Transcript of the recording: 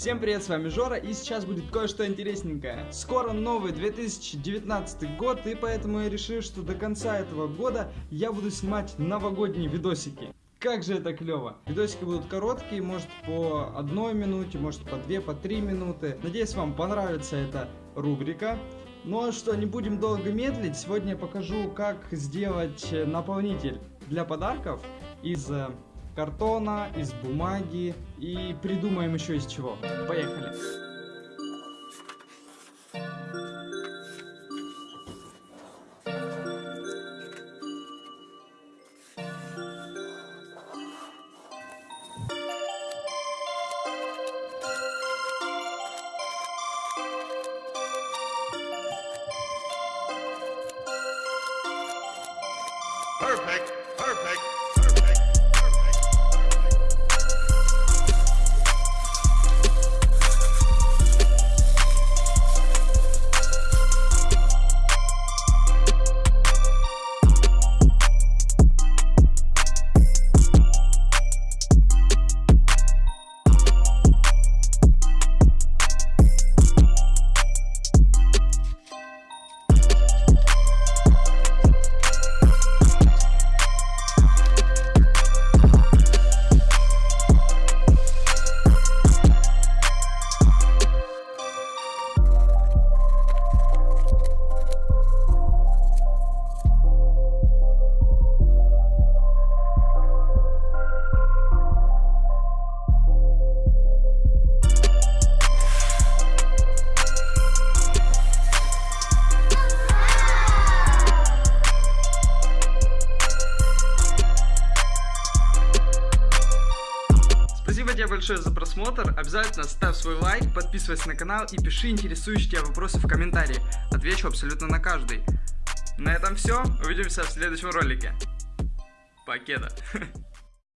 Всем привет, с вами Жора, и сейчас будет кое-что интересненькое. Скоро новый 2019 год, и поэтому я решил, что до конца этого года я буду снимать новогодние видосики. Как же это клево! Видосики будут короткие, может по одной минуте, может по две, по три минуты. Надеюсь, вам понравится эта рубрика. Ну а что, не будем долго медлить, сегодня я покажу, как сделать наполнитель для подарков из э, картона, из бумаги и придумаем еще из чего. Поехали! Perfect, perfect. Спасибо тебе большое за просмотр. Обязательно ставь свой лайк, подписывайся на канал и пиши интересующие тебя вопросы в комментарии. Отвечу абсолютно на каждый. На этом все. Увидимся в следующем ролике. Покеда.